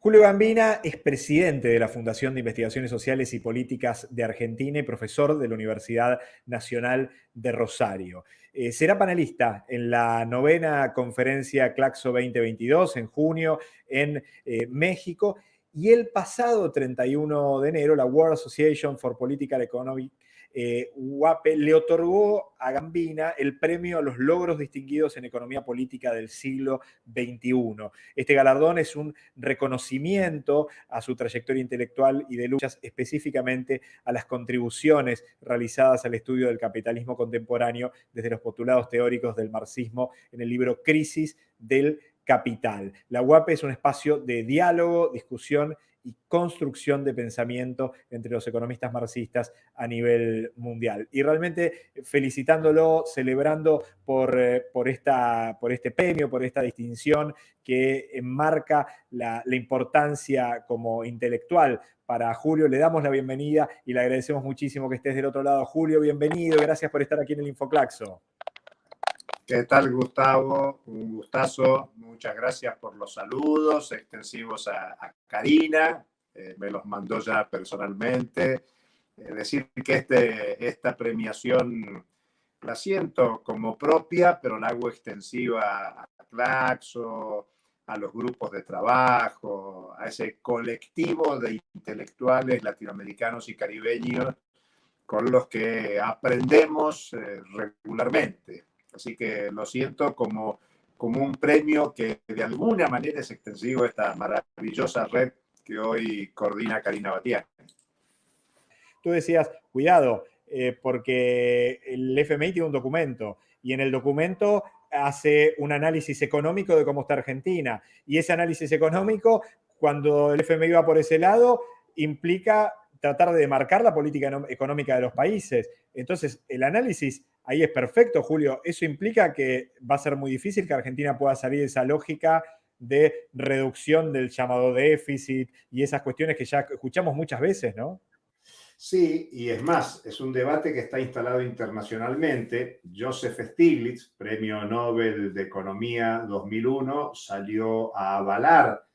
Julio Gambina es presidente de la Fundación de Investigaciones Sociales y Políticas de Argentina y profesor de la Universidad Nacional de Rosario. Eh, será panelista en la novena conferencia Claxo 2022 en junio en eh, México y el pasado 31 de enero la World Association for Political Economy eh, UAPE le otorgó a Gambina el premio a los logros distinguidos en economía política del siglo XXI. Este galardón es un reconocimiento a su trayectoria intelectual y de luchas, específicamente a las contribuciones realizadas al estudio del capitalismo contemporáneo desde los postulados teóricos del marxismo en el libro Crisis del Capital. La UAPE es un espacio de diálogo, discusión y construcción de pensamiento entre los economistas marxistas a nivel mundial. Y realmente felicitándolo, celebrando por, eh, por, esta, por este premio, por esta distinción que enmarca la, la importancia como intelectual para Julio. Le damos la bienvenida y le agradecemos muchísimo que estés del otro lado. Julio, bienvenido. Gracias por estar aquí en el Infoclaxo. ¿Qué tal, Gustavo? Un gustazo. Muchas gracias por los saludos extensivos a, Karina. Eh, me los mandó ya personalmente. Decir que este, esta premiación la siento como propia, pero la hago extensiva a Claxo, a los grupos de trabajo, a ese colectivo de intelectuales latinoamericanos y caribeños con los que aprendemos eh, regularmente. Así que lo siento como, como un premio que de alguna manera es extensivo a esta maravillosa red que hoy coordina Karina Batián. Tú decías, cuidado, eh, porque el FMI tiene un documento y en el documento hace un análisis económico de cómo está Argentina. Y ese análisis económico, cuando el FMI va por ese lado, implica tratar de marcar la política económica de los países. Entonces, el análisis ahí es perfecto, Julio. Eso implica que va a ser muy difícil que Argentina pueda salir de esa lógica de reducción del llamado déficit y esas cuestiones que ya escuchamos muchas veces, ¿no? Sí, y es más, es un debate que está instalado internacionalmente. Joseph Stiglitz, Premio Nobel de Economía 2001, salió a avalar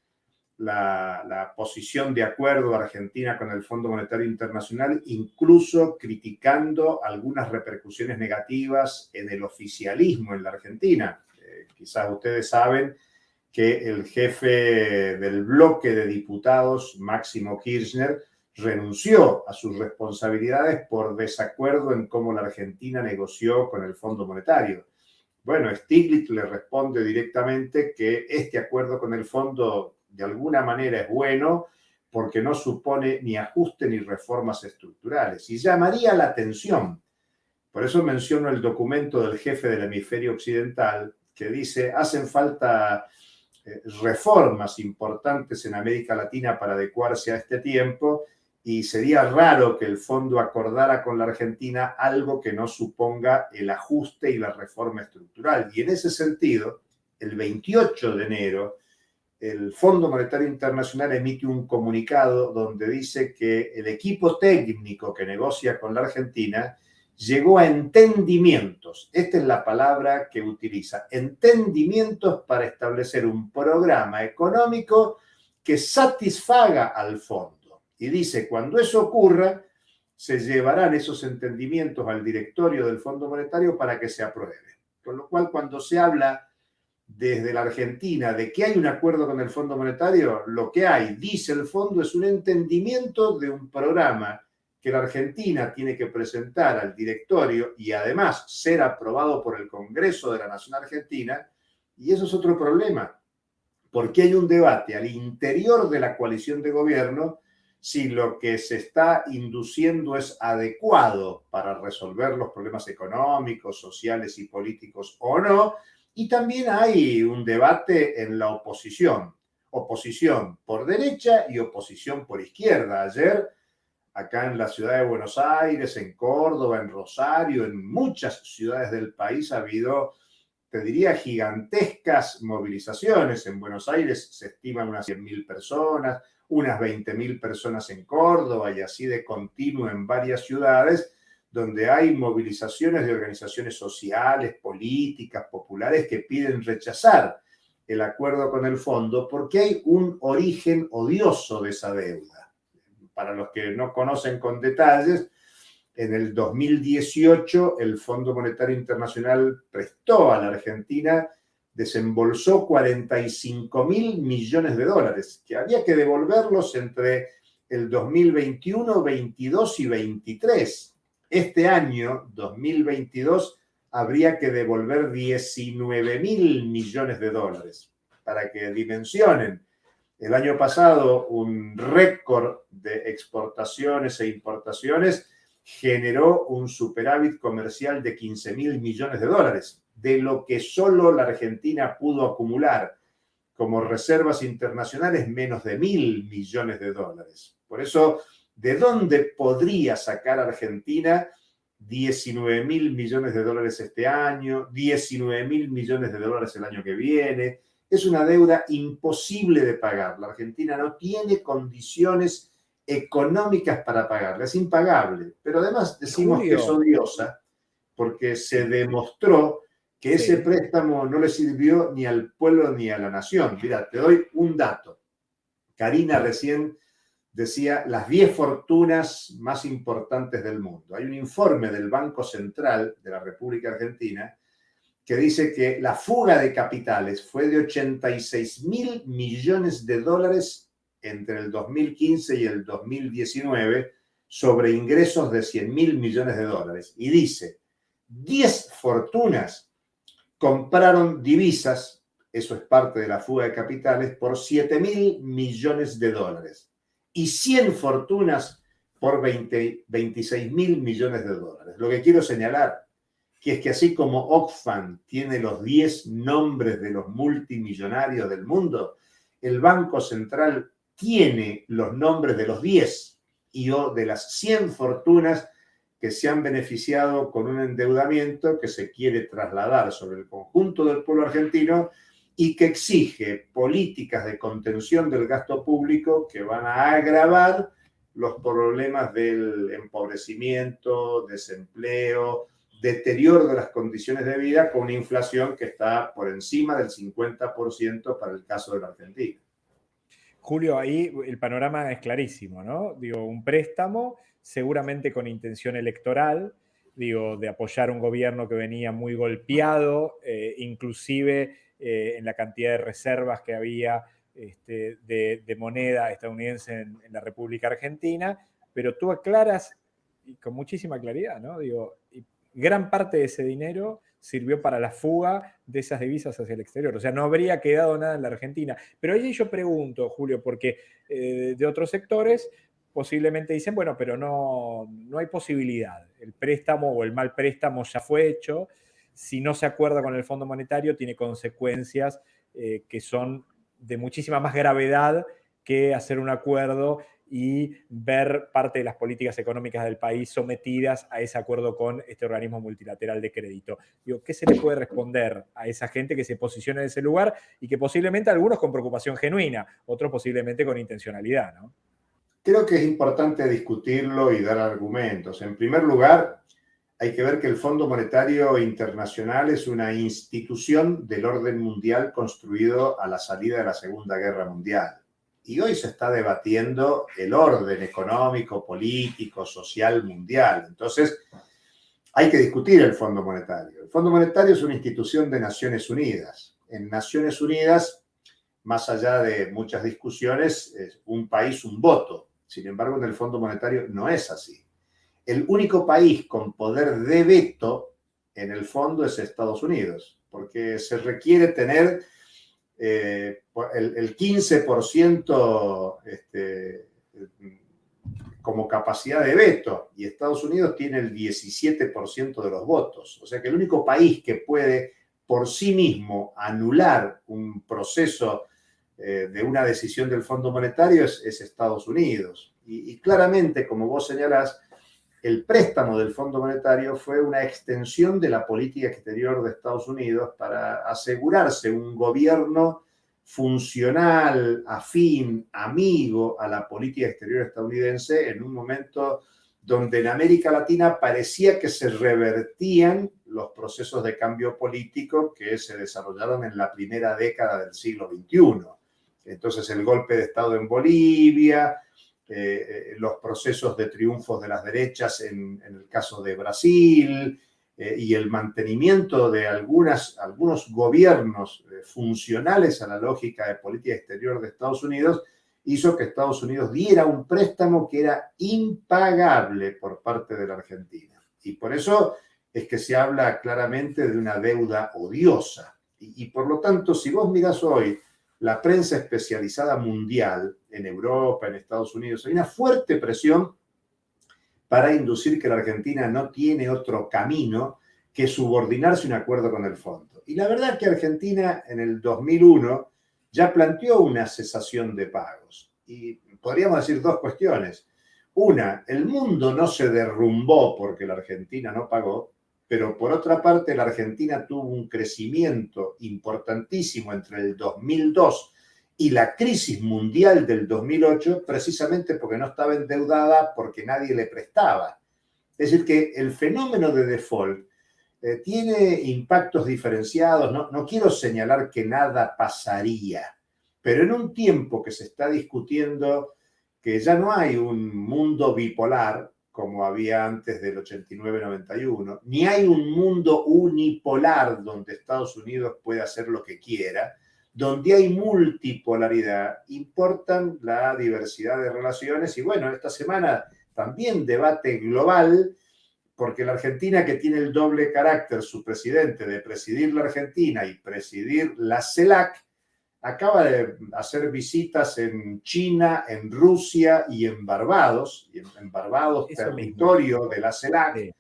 la, posición de acuerdo argentina con el Fondo Monetario Internacional, incluso criticando algunas repercusiones negativas en el oficialismo en la Argentina. Eh, quizás ustedes saben que el jefe del bloque de diputados, Máximo Kirchner, renunció a sus responsabilidades por desacuerdo en cómo la Argentina negoció con el Fondo Monetario. Bueno, Stiglitz le responde directamente que este acuerdo con el fondo de alguna manera es bueno porque no supone ni ajuste ni reformas estructurales. Y llamaría la atención, por eso menciono el documento del jefe del hemisferio occidental, que dice, hacen falta eh, reformas importantes en América Latina para adecuarse a este tiempo y sería raro que el fondo acordara con la Argentina algo que no suponga el ajuste y la reforma estructural. Y en ese sentido, el 28 de enero, el Fondo Monetario Internacional emite un comunicado donde dice que el equipo técnico que negocia con la Argentina llegó a entendimientos, esta es la palabra que utiliza, entendimientos para establecer un programa económico que satisfaga al fondo. Y dice, cuando eso ocurra, se llevarán esos entendimientos al directorio del Fondo Monetario para que se apruebe. Con lo cual, cuando se habla desde la Argentina de que hay un acuerdo con el Fondo Monetario, lo que hay, dice el fondo, es un entendimiento de un programa que la Argentina tiene que presentar al directorio y además ser aprobado por el Congreso de la Nación Argentina. Y eso es otro problema, porque hay un debate al interior de la coalición de gobierno si lo que se está induciendo es adecuado para resolver los problemas económicos, sociales y políticos o no, y también hay un debate en la oposición, oposición por derecha y oposición por izquierda. Ayer, acá en la ciudad de Buenos Aires, en Córdoba, en Rosario, en muchas ciudades del país ha habido, te diría, gigantescas movilizaciones. En Buenos Aires se estiman unas 100.000 personas, unas 20.000 personas en Córdoba y así de continuo en varias ciudades donde hay movilizaciones de organizaciones sociales, políticas, populares que piden rechazar el acuerdo con el fondo porque hay un origen odioso de esa deuda. Para los que no conocen con detalles, en el 2018 el Fondo Monetario Internacional prestó a la Argentina, desembolsó 45 mil millones de dólares, que había que devolverlos entre el 2021, 22 y 23. Este año, 2022, habría que devolver 19 mil millones de dólares. Para que dimensionen, el año pasado un récord de exportaciones e importaciones generó un superávit comercial de 15 mil millones de dólares, de lo que solo la Argentina pudo acumular como reservas internacionales menos de mil millones de dólares. Por eso, ¿de dónde podría sacar Argentina 19 mil millones de dólares este año, 19 mil millones de dólares el año que viene. Es una deuda imposible de pagar. La Argentina no tiene condiciones económicas para pagarla, es impagable. Pero además decimos que es odiosa porque se demostró que ese préstamo no le sirvió ni al pueblo ni a la nación. Mira, te doy un dato. Karina recién decía las 10 fortunas más importantes del mundo. Hay un informe del Banco Central de la República Argentina que dice que la fuga de capitales fue de 86 mil millones de dólares entre el 2015 y el 2019 sobre ingresos de 100 mil millones de dólares. Y dice, 10 fortunas compraron divisas, eso es parte de la fuga de capitales, por 7 mil millones de dólares y 100 fortunas por 20, 26 mil millones de dólares. Lo que quiero señalar que es que así como Oxfam tiene los 10 nombres de los multimillonarios del mundo, el Banco Central tiene los nombres de los 10 y o de las 100 fortunas que se han beneficiado con un endeudamiento que se quiere trasladar sobre el conjunto del pueblo argentino y que exige políticas de contención del gasto público que van a agravar los problemas del empobrecimiento, desempleo, deterioro de las condiciones de vida con una inflación que está por encima del 50% para el caso de la Argentina. Julio, ahí el panorama es clarísimo, ¿no? Digo, un préstamo seguramente con intención electoral, digo, de apoyar un gobierno que venía muy golpeado, eh, inclusive eh, en la cantidad de reservas que había este, de, moneda estadounidense en, la República Argentina, pero tuvo claras y con muchísima claridad, ¿no? Digo, gran parte de ese dinero sirvió para la fuga de esas divisas hacia el exterior. O sea, no habría quedado nada en la Argentina. Pero ahí yo pregunto, Julio, porque eh, de otros sectores posiblemente dicen, bueno, pero no, no hay posibilidad. El préstamo o el mal préstamo ya fue hecho si no se acuerda con el Fondo Monetario, tiene consecuencias eh, que son de muchísima más gravedad que hacer un acuerdo y ver parte de las políticas económicas del país sometidas a ese acuerdo con este organismo multilateral de crédito. ¿Qué se le puede responder a esa gente que se posiciona en ese lugar y que posiblemente algunos con preocupación genuina, otros posiblemente con intencionalidad? Creo que es importante discutirlo y dar argumentos. En primer lugar, hay que ver que el Fondo Monetario Internacional es una institución del orden mundial construido a la salida de la Segunda Guerra Mundial. Y hoy se está debatiendo el orden económico, político, social mundial. Entonces, hay que discutir el Fondo Monetario. El Fondo Monetario es una institución de Naciones Unidas. En Naciones Unidas, más allá de muchas discusiones, es un país, un voto. Sin embargo, en el Fondo Monetario no es así. El único país con poder de veto en el fondo es Estados Unidos, porque se requiere tener eh, el, 15% este, como capacidad de veto y Estados Unidos tiene el 17% de los votos. O sea que el único país que puede por sí mismo anular un proceso eh, de una decisión del Fondo Monetario es, Estados Unidos. Y, y, claramente, como vos señalás, el préstamo del Fondo Monetario fue una extensión de la política exterior de Estados Unidos para asegurarse un gobierno funcional, afín, amigo a la política exterior estadounidense en un momento donde en América Latina parecía que se revertían los procesos de cambio político que se desarrollaron en la primera década del siglo XXI. Entonces el golpe de Estado en Bolivia, eh, eh, los procesos de triunfos de las derechas en, el caso de Brasil eh, y el mantenimiento de algunas, algunos gobiernos funcionales a la lógica de política exterior de Estados Unidos hizo que Estados Unidos diera un préstamo que era impagable por parte de la Argentina. Y por eso es que se habla claramente de una deuda odiosa. Y, por lo tanto, si vos mirás hoy la prensa especializada mundial en Europa, en Estados Unidos, hay una fuerte presión para inducir que la Argentina no tiene otro camino que subordinarse un acuerdo con el fondo. Y la verdad es que Argentina en el 2001 ya planteó una cesación de pagos. Y podríamos decir dos cuestiones. Una, el mundo no se derrumbó porque la Argentina no pagó, pero por otra parte la Argentina tuvo un crecimiento importantísimo entre el 2002 y la crisis mundial del 2008 precisamente porque no estaba endeudada porque nadie le prestaba. Es decir, que el fenómeno de default eh, tiene impactos diferenciados. No, no quiero señalar que nada pasaría, pero en un tiempo que se está discutiendo que ya no hay un mundo bipolar como había antes del 89-91, ni hay un mundo unipolar donde Estados Unidos puede hacer lo que quiera, donde hay multipolaridad, importan la diversidad de relaciones y bueno, esta semana también debate global porque la Argentina que tiene el doble carácter, su presidente, de presidir la Argentina y presidir la CELAC, acaba de hacer visitas en China, en Rusia y en Barbados, y en, Barbados, territorio de la CELAC,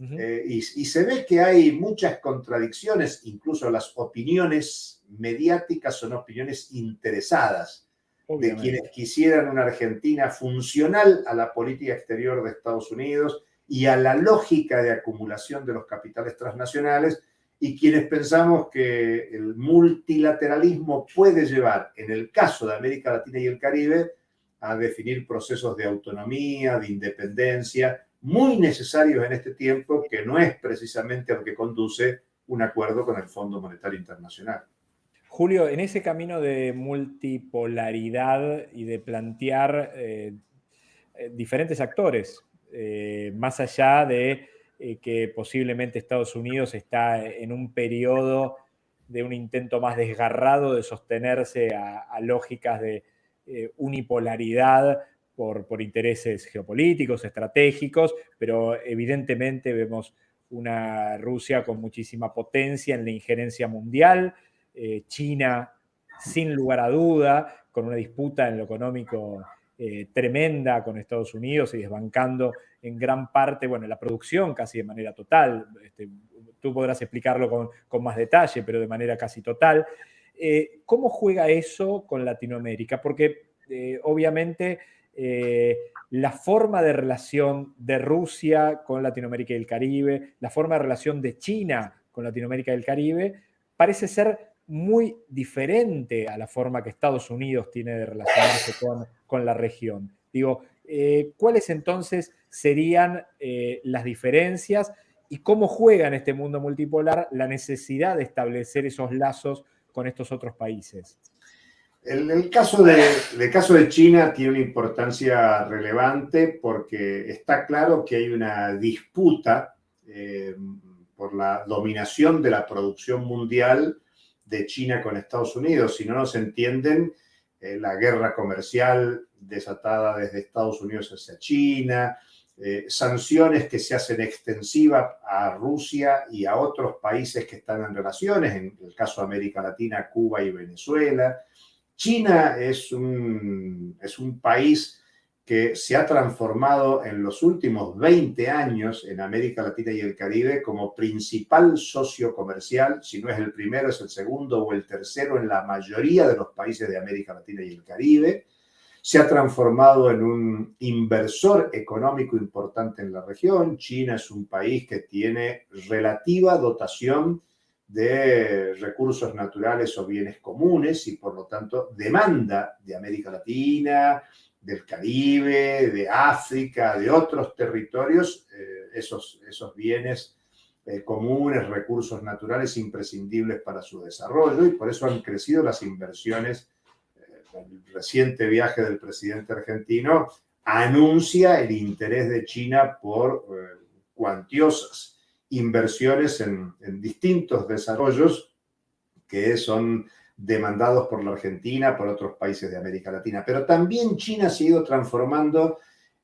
eh, y, se ve que hay muchas contradicciones, incluso las opiniones mediáticas son opiniones interesadas de quienes quisieran una Argentina funcional a la política exterior de Estados Unidos, y a la lógica de acumulación de los capitales transnacionales y quienes pensamos que el multilateralismo puede llevar, en el caso de América Latina y el Caribe, a definir procesos de autonomía, de independencia, muy necesarios en este tiempo, que no es precisamente lo que conduce un acuerdo con el Fondo Monetario Internacional. Julio, en ese camino de multipolaridad y de plantear eh, eh, diferentes actores eh, más allá de eh, que posiblemente Estados Unidos está en un periodo de un intento más desgarrado de sostenerse a, lógicas de eh, unipolaridad por, por, intereses geopolíticos, estratégicos, pero evidentemente vemos una Rusia con muchísima potencia en la injerencia mundial, China sin lugar a duda, con una disputa en lo económico eh, tremenda con Estados Unidos y desbancando en gran parte, bueno, la producción casi de manera total. Este, tú podrás explicarlo con, más detalle, pero de manera casi total. Eh, ¿Cómo juega eso con Latinoamérica? Porque eh, obviamente la forma de relación de Rusia con Latinoamérica y el Caribe, la forma de relación de China con Latinoamérica y el Caribe, parece ser muy diferente a la forma que Estados Unidos tiene de relacionarse con, la región. Digo, eh, ¿cuáles entonces serían eh, las diferencias y cómo juega en este mundo multipolar la necesidad de establecer esos lazos con estos otros países? El, caso, de, caso de China tiene una importancia relevante porque está claro que hay una disputa eh, por la dominación de la producción mundial de China con Estados Unidos. Si no nos entienden, eh, la guerra comercial desatada desde Estados Unidos hacia China, eh, sanciones que se hacen extensivas a Rusia y a otros países que están en relaciones, en el caso de América Latina, Cuba y Venezuela. China es un, es un país que se ha transformado en los últimos 20 años en América Latina y el Caribe como principal socio comercial, si no es el primero, es el segundo o el tercero en la mayoría de los países de América Latina y el Caribe. Se ha transformado en un inversor económico importante en la región. China es un país que tiene relativa dotación de recursos naturales o bienes comunes y por lo tanto demanda de América Latina, del Caribe, de África, de otros territorios, eh, esos, esos bienes eh, comunes, recursos naturales imprescindibles para su desarrollo y por eso han crecido las inversiones. el reciente viaje del presidente argentino anuncia el interés de China por cuantiosas inversiones en distintos desarrollos que son demandados por la Argentina, por otros países de América Latina. Pero también China se ha ido transformando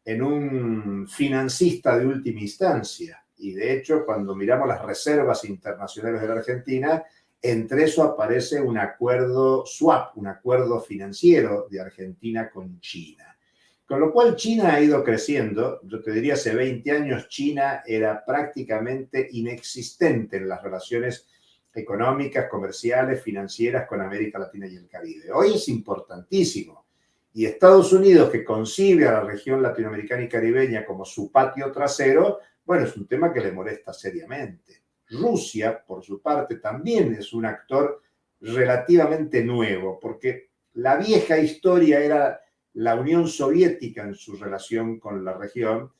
en un financista de última instancia. Y de hecho, cuando miramos las reservas internacionales de la Argentina, entre eso aparece un acuerdo swap, un acuerdo financiero de Argentina con China. Con lo cual China ha ido creciendo. Yo te diría, hace 20 años China era prácticamente inexistente en las relaciones económicas, comerciales, financieras con América Latina y el Caribe. Hoy es importantísimo. Y Estados Unidos, que concibe a la región latinoamericana y caribeña como su patio trasero, bueno, es un tema que le molesta seriamente. Rusia, por su parte, también es un actor relativamente nuevo, porque la vieja historia era la Unión Soviética en su relación con la región,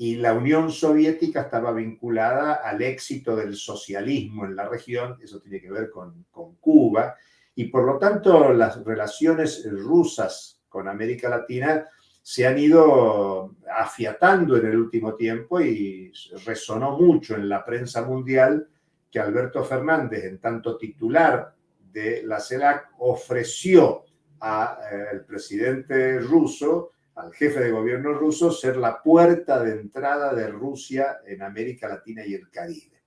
y la Unión Soviética estaba vinculada al éxito del socialismo en la región, eso tiene que ver con, con, Cuba, y por lo tanto las relaciones rusas con América Latina se han ido afiatando en el último tiempo y resonó mucho en la prensa mundial que Alberto Fernández, en tanto titular de la CELAC, ofreció al eh, presidente ruso al jefe de gobierno ruso ser la puerta de entrada de Rusia en América Latina y el Caribe.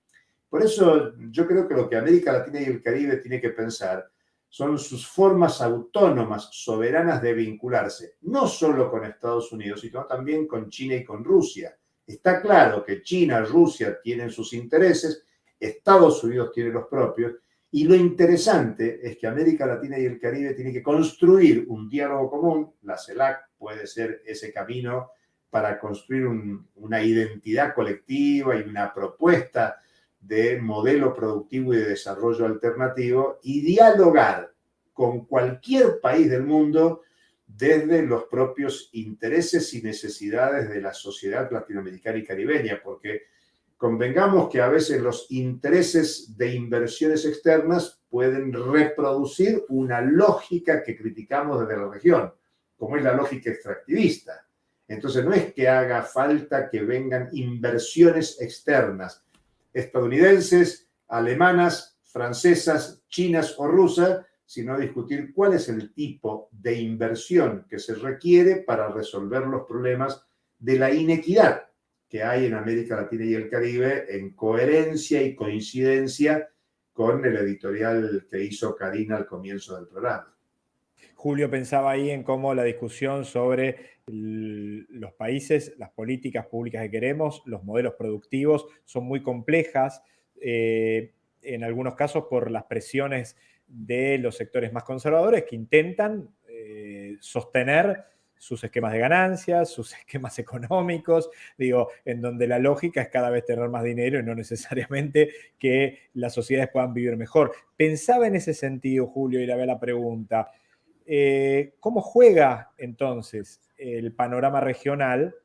Por eso yo creo que lo que América Latina y el Caribe tiene que pensar son sus formas autónomas, soberanas de vincularse, no solo con Estados Unidos, sino también con China y con Rusia. Está claro que China, Rusia tienen sus intereses, Estados Unidos tiene los propios, y lo interesante es que América Latina y el Caribe tienen que construir un diálogo común, la CELAC puede ser ese camino para construir una identidad colectiva y una propuesta de modelo productivo y de desarrollo alternativo y dialogar con cualquier país del mundo desde los propios intereses y necesidades de la sociedad latinoamericana y caribeña, porque convengamos que a veces los intereses de inversiones externas pueden reproducir una lógica que criticamos desde la región, como es la lógica extractivista. Entonces no es que haga falta que vengan inversiones externas, estadounidenses, alemanas, francesas, chinas o rusas, sino discutir cuál es el tipo de inversión que se requiere para resolver los problemas de la inequidad que hay en América Latina y el Caribe en coherencia y coincidencia con el editorial que hizo Karina al comienzo del programa. Julio pensaba ahí en cómo la discusión sobre los países, las políticas públicas que queremos, los modelos productivos son muy complejas, eh, en algunos casos por las presiones de los sectores más conservadores que intentan eh, sostener sus esquemas de ganancias, sus esquemas económicos, digo, en donde la lógica es cada vez tener más dinero y no necesariamente que las sociedades puedan vivir mejor. Pensaba en ese sentido, Julio, y le había la pregunta, eh, ¿cómo juega entonces el panorama regional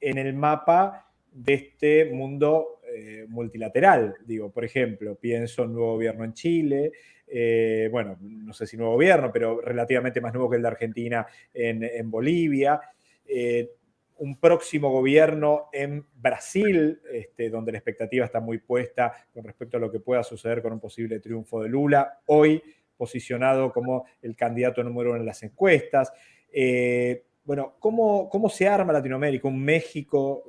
en el mapa de este mundo eh, multilateral? Digo, por ejemplo, pienso en nuevo gobierno en Chile, eh, bueno, no sé si nuevo gobierno, pero relativamente más nuevo que el de Argentina en, Bolivia, un próximo gobierno en Brasil, este, donde la expectativa está muy puesta con respecto a lo que pueda suceder con un posible triunfo de Lula, hoy posicionado como el candidato número uno en las encuestas. Eh, bueno, ¿cómo, ¿cómo, se arma Latinoamérica? Un México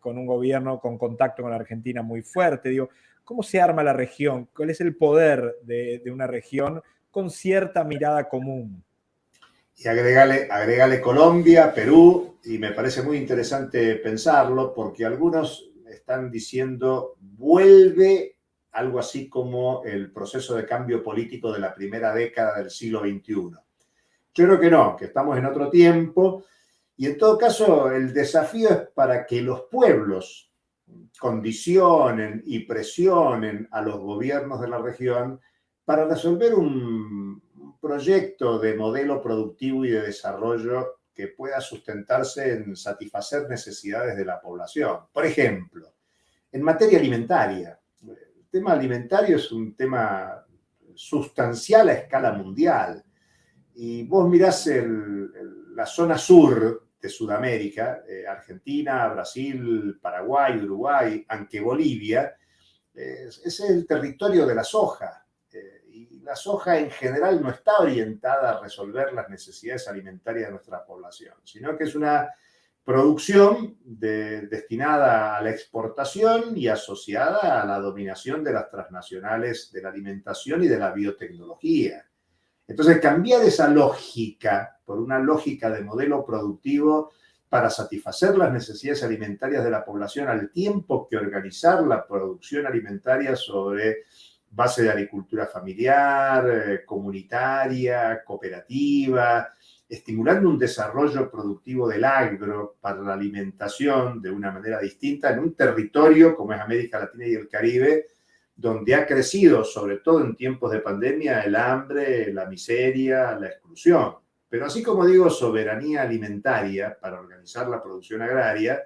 con un gobierno con contacto con la Argentina muy fuerte, digo, ¿Cómo se arma la región? ¿Cuál es el poder de, una región con cierta mirada común? Y agregale, agregale Colombia, Perú, y me parece muy interesante pensarlo porque algunos están diciendo vuelve algo así como el proceso de cambio político de la primera década del siglo XXI. Yo creo que no, que estamos en otro tiempo y en todo caso el desafío es para que los pueblos condicionen y presionen a los gobiernos de la región para resolver un proyecto de modelo productivo y de desarrollo que pueda sustentarse en satisfacer necesidades de la población. Por ejemplo, en materia alimentaria. El tema alimentario es un tema sustancial a escala mundial. Y vos mirás la zona sur de Sudamérica, eh, Argentina, Brasil, Paraguay, Uruguay, aunque Bolivia, es el territorio de la soja. Eh, y la soja en general no está orientada a resolver las necesidades alimentarias de nuestra población, sino que es una producción destinada a la exportación y asociada a la dominación de las transnacionales de la alimentación y de la biotecnología. Entonces, cambiar esa lógica por una lógica de modelo productivo para satisfacer las necesidades alimentarias de la población al tiempo que organizar la producción alimentaria sobre base de agricultura familiar, eh, comunitaria, cooperativa, estimulando un desarrollo productivo del agro para la alimentación de una manera distinta en un territorio como es América Latina y el Caribe, donde ha crecido, sobre todo en tiempos de pandemia, el hambre, la miseria, la exclusión. Pero así como digo soberanía alimentaria para organizar la producción agraria,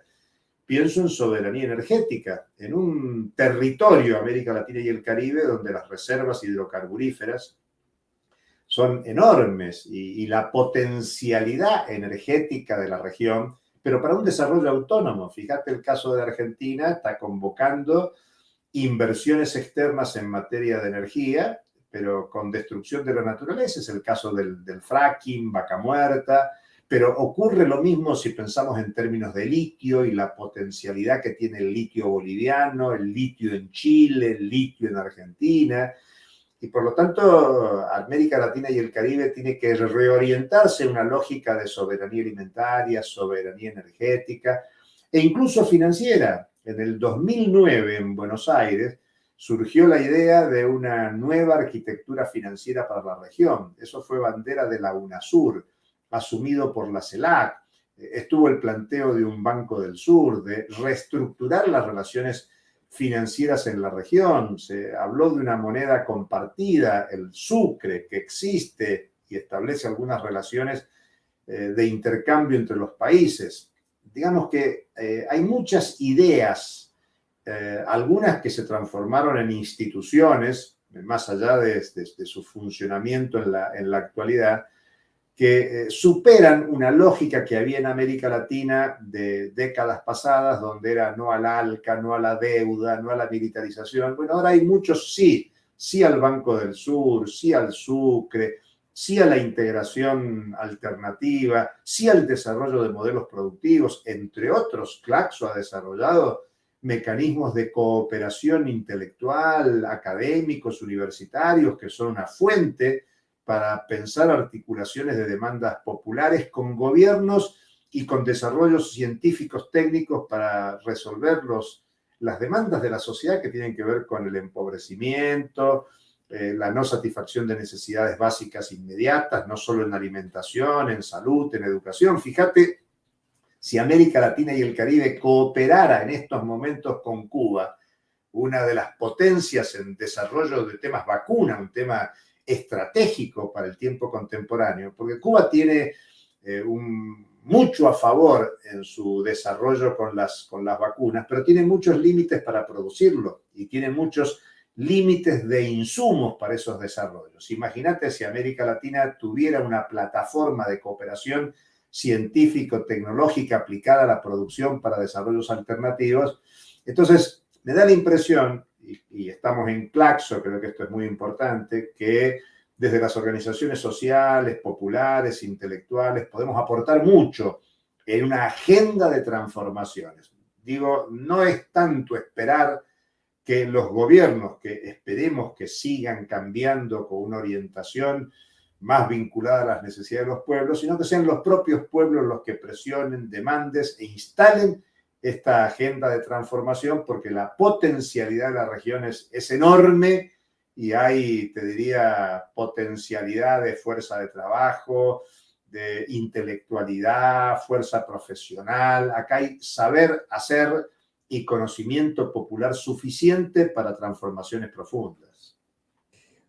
pienso en soberanía energética, en un territorio, América Latina y el Caribe, donde las reservas hidrocarburíferas son enormes y, y, la potencialidad energética de la región, pero para un desarrollo autónomo. Fíjate el caso de Argentina, está convocando inversiones externas en materia de energía pero con destrucción de la naturaleza, es el caso del, fracking, vaca muerta, pero ocurre lo mismo si pensamos en términos de litio y la potencialidad que tiene el litio boliviano, el litio en Chile, el litio en Argentina. Y por lo tanto, América Latina y el Caribe tiene que reorientarse en una lógica de soberanía alimentaria, soberanía energética e incluso financiera. En el 2009, en Buenos Aires, surgió la idea de una nueva arquitectura financiera para la región. Eso fue bandera de la UNASUR, asumido por la CELAC. Estuvo el planteo de un Banco del Sur, de reestructurar las relaciones financieras en la región. Se habló de una moneda compartida, el sucre, que existe y establece algunas relaciones eh, de intercambio entre los países. Digamos que eh, hay muchas ideas eh, algunas que se transformaron en instituciones, más allá de, su funcionamiento en la, en la actualidad, que eh, superan una lógica que había en América Latina de décadas pasadas, donde era no al ALCA, no a la deuda, no a la militarización. Bueno, ahora hay muchos sí, sí al Banco del Sur, sí al Sucre, sí a la integración alternativa, sí al desarrollo de modelos productivos, entre otros, Claxo ha desarrollado mecanismos de cooperación intelectual, académicos, universitarios, que son una fuente para pensar articulaciones de demandas populares con gobiernos y con desarrollos científicos técnicos para resolver las demandas de la sociedad que tienen que ver con el empobrecimiento, eh, la no satisfacción de necesidades básicas inmediatas, no solo en alimentación, en salud, en educación. Fíjate si América Latina y el Caribe cooperara en estos momentos con Cuba, una de las potencias en desarrollo de temas vacuna, un tema estratégico para el tiempo contemporáneo, porque Cuba tiene eh, mucho a favor en su desarrollo con las, con las vacunas, pero tiene muchos límites para producirlo y tiene muchos límites de insumos para esos desarrollos. Imagínate si América Latina tuviera una plataforma de cooperación científico-tecnológica aplicada a la producción para desarrollos alternativos. Entonces, me da la impresión, y, estamos en Claxo, creo que esto es muy importante, que desde las organizaciones sociales, populares, intelectuales, podemos aportar mucho en una agenda de transformaciones. Digo, no es tanto esperar que los gobiernos, que esperemos que sigan cambiando con una orientación más vinculada a las necesidades de los pueblos, sino que sean los propios pueblos los que presionen, demandes e instalen esta agenda de transformación, porque la potencialidad de las regiones es enorme y hay, te diría, potencialidad de fuerza de trabajo, de intelectualidad, fuerza profesional. Acá hay saber hacer y conocimiento popular suficiente para transformaciones profundas.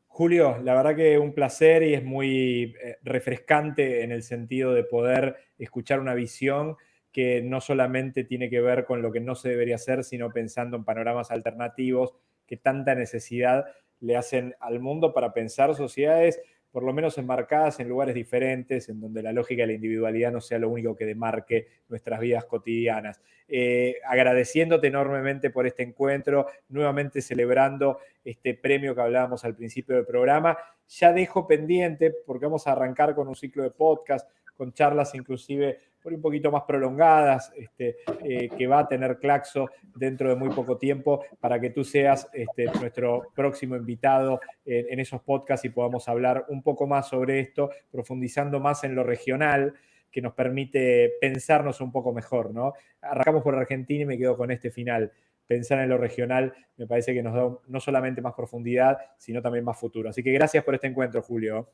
Julio, la verdad que un placer y es muy eh, refrescante en el sentido de poder escuchar una visión que no solamente tiene que ver con lo que no se debería hacer, sino pensando en panoramas alternativos que tanta necesidad le hacen al mundo para pensar sociedades por lo menos enmarcadas en lugares diferentes, en donde la lógica de la individualidad no sea lo único que demarque nuestras vidas cotidianas. Eh, agradeciéndote enormemente por este encuentro, nuevamente celebrando este premio que hablábamos al principio del programa. Ya dejo pendiente, porque vamos a arrancar con un ciclo de podcast, con charlas inclusive un poquito más prolongadas, este, eh, que va a tener Claxo dentro de muy poco tiempo, para que tú seas este, nuestro próximo invitado en, esos podcasts y podamos hablar un poco más sobre esto, profundizando más en lo regional que nos permite pensarnos un poco mejor, ¿no? Arrancamos por Argentina y me quedo con este final. Pensar en lo regional me parece que nos da no solamente más profundidad, sino también más futuro. Así que gracias por este encuentro, Julio.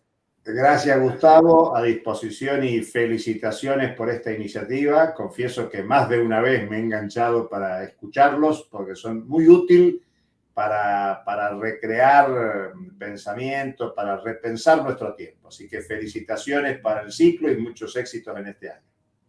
Gracias, Gustavo. A disposición y felicitaciones por esta iniciativa. Confieso que más de una vez me he enganchado para escucharlos porque son muy útiles para, para recrear pensamientos, para repensar nuestro tiempo. Así que felicitaciones para el ciclo y muchos éxitos en este año.